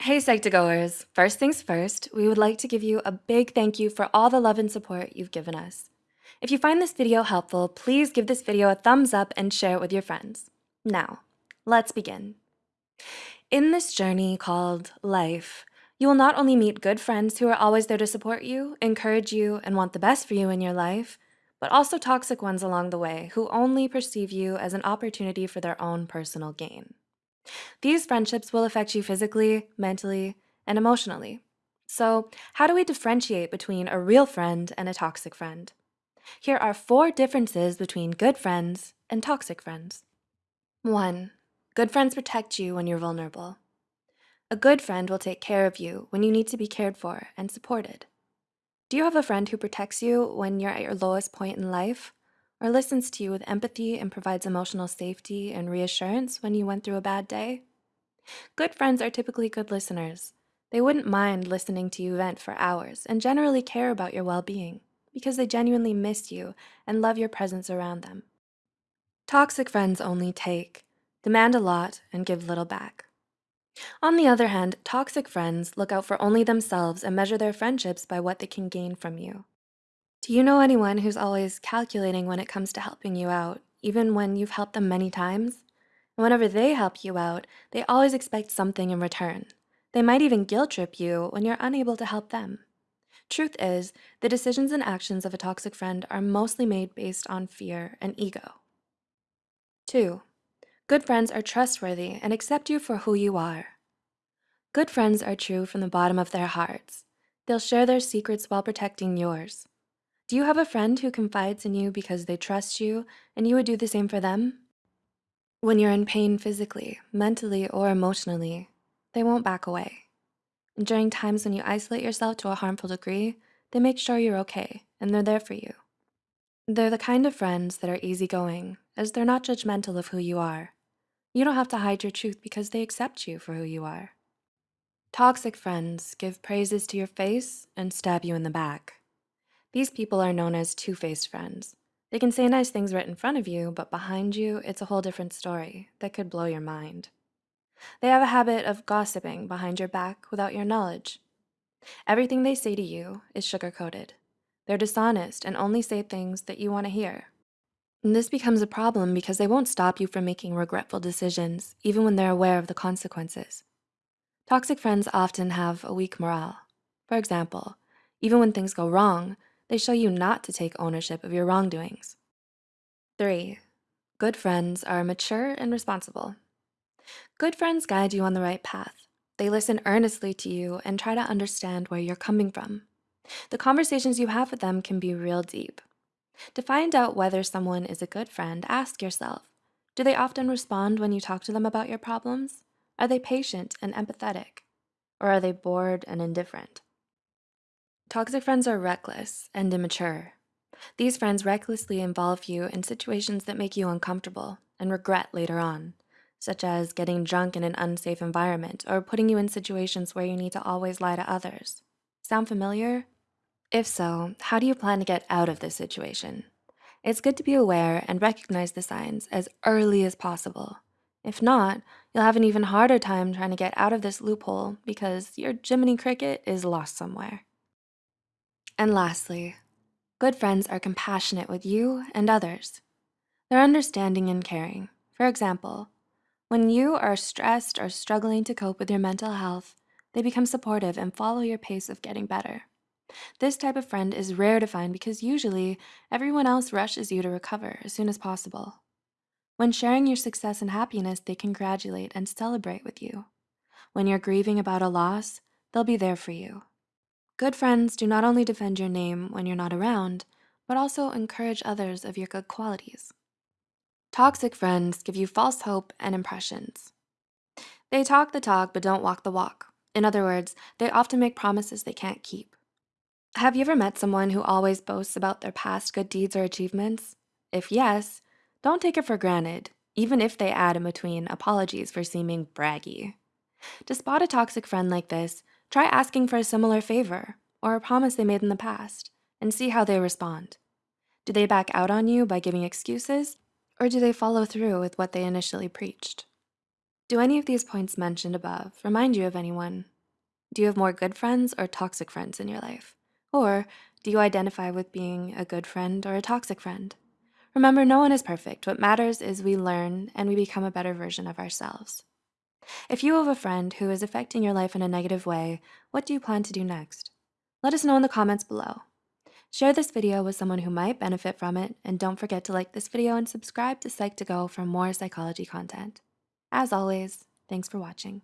Hey, Psych2Goers. First things first, we would like to give you a big thank you for all the love and support you've given us. If you find this video helpful, please give this video a thumbs up and share it with your friends. Now, let's begin. In this journey called life, you will not only meet good friends who are always there to support you, encourage you, and want the best for you in your life, but also toxic ones along the way who only perceive you as an opportunity for their own personal gain. These friendships will affect you physically, mentally, and emotionally. So, how do we differentiate between a real friend and a toxic friend? Here are four differences between good friends and toxic friends. 1. Good friends protect you when you're vulnerable. A good friend will take care of you when you need to be cared for and supported. Do you have a friend who protects you when you're at your lowest point in life? Or listens to you with empathy and provides emotional safety and reassurance when you went through a bad day? Good friends are typically good listeners. They wouldn't mind listening to you vent for hours and generally care about your well-being because they genuinely miss you and love your presence around them. Toxic friends only take, demand a lot, and give little back. On the other hand, toxic friends look out for only themselves and measure their friendships by what they can gain from you. Do you know anyone who's always calculating when it comes to helping you out, even when you've helped them many times? Whenever they help you out, they always expect something in return. They might even guilt trip you when you're unable to help them. Truth is, the decisions and actions of a toxic friend are mostly made based on fear and ego. 2. Good friends are trustworthy and accept you for who you are. Good friends are true from the bottom of their hearts. They'll share their secrets while protecting yours. Do you have a friend who confides in you because they trust you and you would do the same for them? When you're in pain physically, mentally, or emotionally, they won't back away. And during times when you isolate yourself to a harmful degree, they make sure you're okay and they're there for you. They're the kind of friends that are easygoing as they're not judgmental of who you are. You don't have to hide your truth because they accept you for who you are. Toxic friends give praises to your face and stab you in the back. These people are known as two-faced friends. They can say nice things right in front of you, but behind you, it's a whole different story that could blow your mind. They have a habit of gossiping behind your back without your knowledge. Everything they say to you is sugar-coated. They're dishonest and only say things that you wanna hear. And this becomes a problem because they won't stop you from making regretful decisions, even when they're aware of the consequences. Toxic friends often have a weak morale. For example, even when things go wrong, they show you not to take ownership of your wrongdoings. 3. Good friends are mature and responsible. Good friends guide you on the right path. They listen earnestly to you and try to understand where you're coming from. The conversations you have with them can be real deep. To find out whether someone is a good friend, ask yourself, do they often respond when you talk to them about your problems? Are they patient and empathetic? Or are they bored and indifferent? Toxic friends are reckless and immature. These friends recklessly involve you in situations that make you uncomfortable and regret later on, such as getting drunk in an unsafe environment or putting you in situations where you need to always lie to others. Sound familiar? If so, how do you plan to get out of this situation? It's good to be aware and recognize the signs as early as possible. If not, you'll have an even harder time trying to get out of this loophole because your Jiminy Cricket is lost somewhere. And lastly, good friends are compassionate with you and others. They're understanding and caring. For example, when you are stressed or struggling to cope with your mental health, they become supportive and follow your pace of getting better. This type of friend is rare to find because usually everyone else rushes you to recover as soon as possible. When sharing your success and happiness, they congratulate and celebrate with you. When you're grieving about a loss, they'll be there for you. Good friends do not only defend your name when you're not around, but also encourage others of your good qualities. Toxic friends give you false hope and impressions. They talk the talk but don't walk the walk. In other words, they often make promises they can't keep. Have you ever met someone who always boasts about their past good deeds or achievements? If yes, don't take it for granted, even if they add in between apologies for seeming braggy. To spot a toxic friend like this, Try asking for a similar favor or a promise they made in the past and see how they respond. Do they back out on you by giving excuses or do they follow through with what they initially preached? Do any of these points mentioned above remind you of anyone? Do you have more good friends or toxic friends in your life? Or do you identify with being a good friend or a toxic friend? Remember, no one is perfect. What matters is we learn and we become a better version of ourselves. If you have a friend who is affecting your life in a negative way, what do you plan to do next? Let us know in the comments below. Share this video with someone who might benefit from it, and don't forget to like this video and subscribe to Psych2Go for more psychology content. As always, thanks for watching.